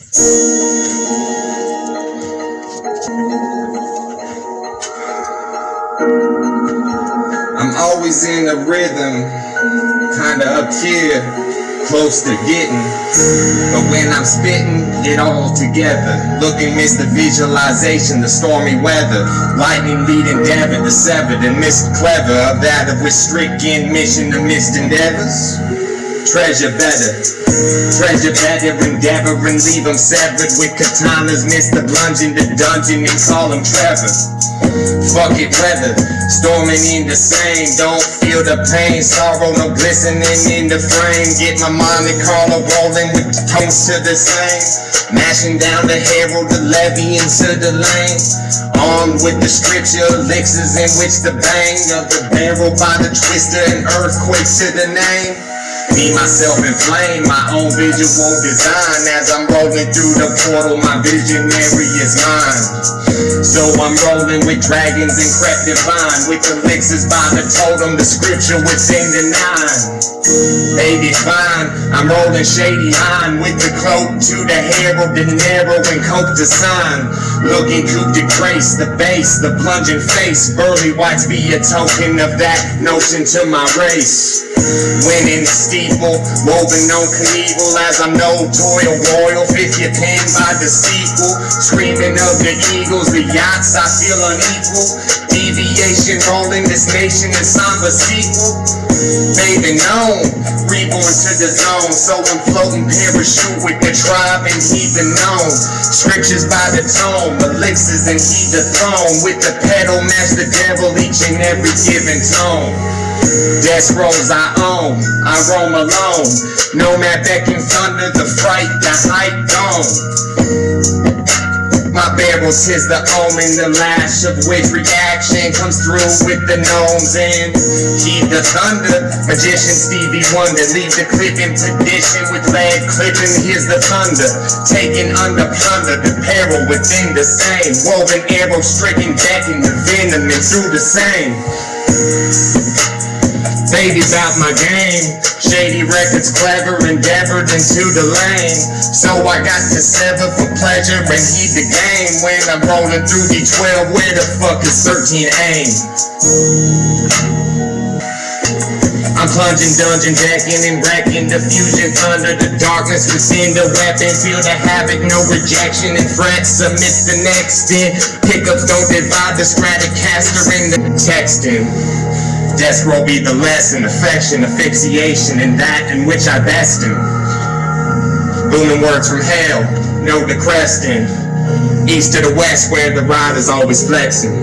I'm always in the rhythm, kinda up here, close to getting. But when I'm spitting it all together, looking miss the visualization, the stormy weather, lightning leading Devon the severed and missed clever of that of stricken mission to missed endeavors. Treasure better, treasure better, and leave them severed with katanas, Mr. in the dungeon and call him Trevor. Fuck it, weather, storming in the same. Don't feel the pain, sorrow, no glistening in the frame. Get my Monte Carlo rolling with tones to the same. Mashing down the herald, the levy into the lane. Armed with the scripture elixirs in which the bang of the barrel by the twister and earthquake to the name. Me, myself, and flame, my own visual design. As I'm rolling through the portal, my visionary is mine. So I'm rolling with dragons and crap divine, with elixirs by the totem, the scripture within the nine. 85, I'm rolling shady on with the cloak to the herald, the narrow and cope to sign. Looking coup de grace, the base, the plunging face. Burly whites be a token of that notion to my race. Winning steeple, woven on Knievel as I'm no toil royal. Fifth your pen by the sequel, screaming of the eagles, the yachts I feel unequal. Deviation rolling this nation is somber sequel. Baby known, reborn to the zone. So I'm floating parachute with the tribe and heathen known. Scriptures by the tone, elixirs and heat the throne. With the pedal, match the devil each and every given tone. Death rolls I own, I roam alone. Nomad becking thunder, the fright, the hype gone. My barrel tis the omen, the lash of which reaction comes through with the gnomes and heed the thunder. Magician Stevie Wonder, leave the clip in tradition with lead clipping. Here's the thunder, taken under plunder, the peril within the same. Woven arrow stricken, decking the venom and through the same. Baby's out my game. Shady records, clever, endeavored into the lane. So I got to sever for pleasure and heed the game. When I'm rolling through D12, where the fuck is 13 aim? I'm plunging, dungeon jacking and wrecking the fusion thunder, the darkness within the weapon. Feel the havoc, no rejection and frets amidst the next in. Pickups don't divide the stratocaster in the texting. Death row be the lesson, affection, asphyxiation, and that in which I best in. Booming words from hell, no cresting. East to the west where the rider's always flexing.